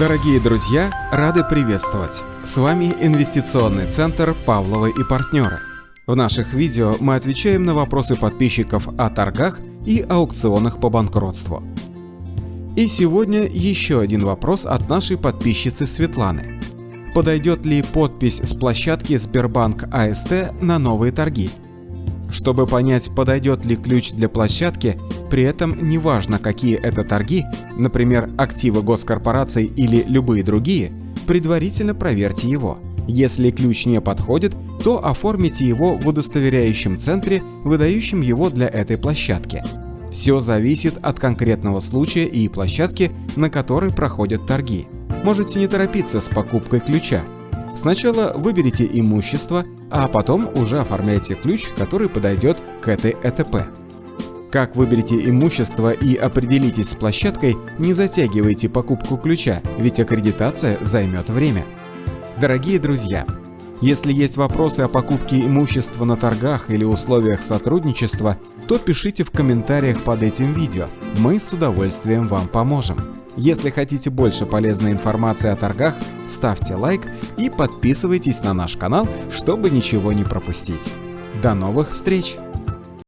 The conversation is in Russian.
Дорогие друзья, рады приветствовать! С вами инвестиционный центр Павловы и партнеры. В наших видео мы отвечаем на вопросы подписчиков о торгах и аукционах по банкротству. И сегодня еще один вопрос от нашей подписчицы Светланы. Подойдет ли подпись с площадки Сбербанк АСТ на новые торги? Чтобы понять, подойдет ли ключ для площадки, при этом неважно, какие это торги, например, активы госкорпораций или любые другие, предварительно проверьте его. Если ключ не подходит, то оформите его в удостоверяющем центре, выдающем его для этой площадки. Все зависит от конкретного случая и площадки, на которой проходят торги. Можете не торопиться с покупкой ключа. Сначала выберите имущество, а потом уже оформляйте ключ, который подойдет к этой ЭТП. Как выберете имущество и определитесь с площадкой, не затягивайте покупку ключа, ведь аккредитация займет время. Дорогие друзья, если есть вопросы о покупке имущества на торгах или условиях сотрудничества, то пишите в комментариях под этим видео, мы с удовольствием вам поможем. Если хотите больше полезной информации о торгах, ставьте лайк и подписывайтесь на наш канал, чтобы ничего не пропустить. До новых встреч!